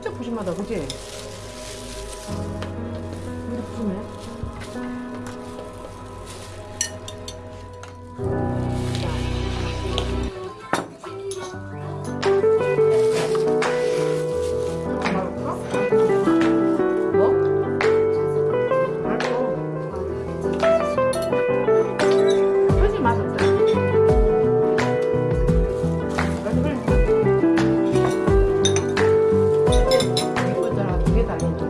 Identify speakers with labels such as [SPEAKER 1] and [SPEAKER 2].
[SPEAKER 1] 진짜 부심하다 그지?
[SPEAKER 2] Bye.